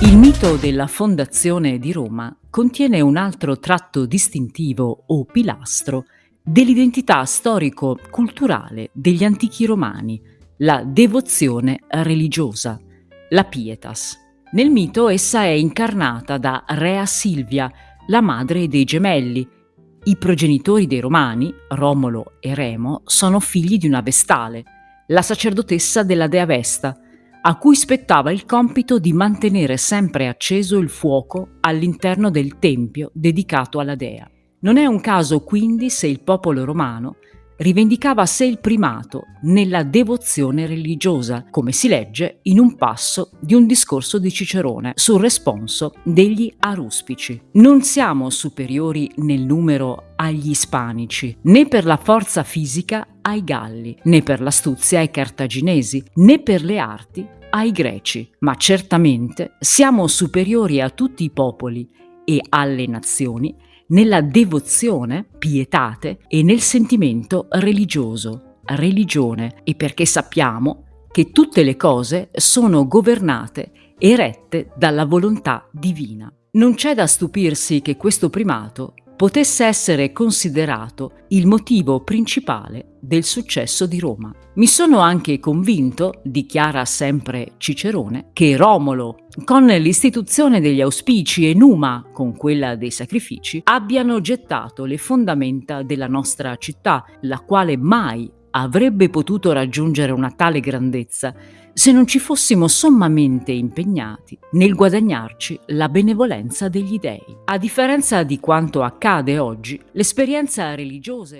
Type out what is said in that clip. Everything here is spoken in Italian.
Il mito della fondazione di Roma contiene un altro tratto distintivo o pilastro dell'identità storico-culturale degli antichi romani, la devozione religiosa, la pietas. Nel mito essa è incarnata da Rea Silvia, la madre dei gemelli. I progenitori dei Romani, Romolo e Remo, sono figli di una Vestale, la sacerdotessa della dea Vesta, a cui spettava il compito di mantenere sempre acceso il fuoco all'interno del tempio dedicato alla dea. Non è un caso quindi se il popolo romano rivendicava a sé il primato nella devozione religiosa, come si legge in un passo di un discorso di Cicerone sul responso degli aruspici. Non siamo superiori nel numero agli ispanici, né per la forza fisica ai Galli, né per l'astuzia ai Cartaginesi, né per le arti ai Greci, ma certamente siamo superiori a tutti i popoli e alle nazioni nella devozione, pietate e nel sentimento religioso, religione, e perché sappiamo che tutte le cose sono governate e rette dalla volontà divina. Non c'è da stupirsi che questo primato potesse essere considerato il motivo principale del successo di Roma. Mi sono anche convinto, dichiara sempre Cicerone, che Romolo, con l'istituzione degli auspici e Numa, con quella dei sacrifici, abbiano gettato le fondamenta della nostra città, la quale mai avrebbe potuto raggiungere una tale grandezza se non ci fossimo sommamente impegnati nel guadagnarci la benevolenza degli dei. A differenza di quanto accade oggi, l'esperienza religiosa